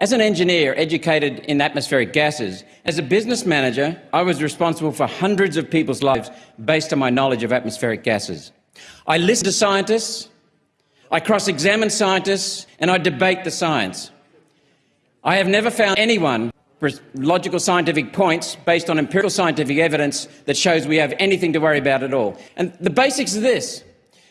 As an engineer educated in atmospheric gases, as a business manager, I was responsible for hundreds of people's lives based on my knowledge of atmospheric gases. I listen to scientists, I cross examine scientists, and I debate the science. I have never found anyone with logical scientific points based on empirical scientific evidence that shows we have anything to worry about at all. And the basics are this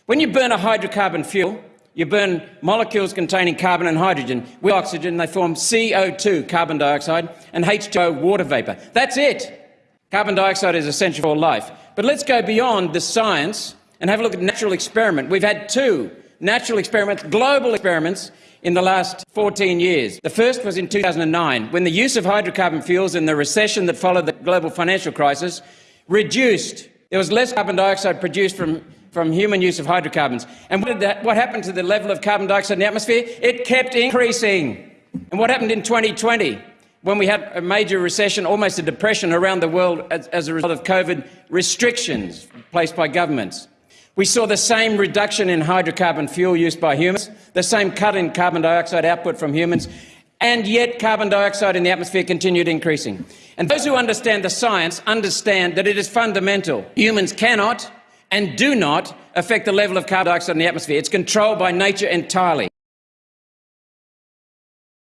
when you burn a hydrocarbon fuel, you burn molecules containing carbon and hydrogen with oxygen, they form CO2, carbon dioxide, and H2O, water vapour. That's it. Carbon dioxide is essential for life. But let's go beyond the science and have a look at natural experiment. We've had two natural experiments, global experiments, in the last 14 years. The first was in 2009, when the use of hydrocarbon fuels in the recession that followed the global financial crisis reduced. There was less carbon dioxide produced from from human use of hydrocarbons. And what, that, what happened to the level of carbon dioxide in the atmosphere? It kept increasing. And what happened in 2020? When we had a major recession, almost a depression around the world as, as a result of COVID restrictions placed by governments. We saw the same reduction in hydrocarbon fuel used by humans, the same cut in carbon dioxide output from humans, and yet carbon dioxide in the atmosphere continued increasing. And those who understand the science understand that it is fundamental. Humans cannot and do not affect the level of carbon dioxide in the atmosphere. It's controlled by nature entirely.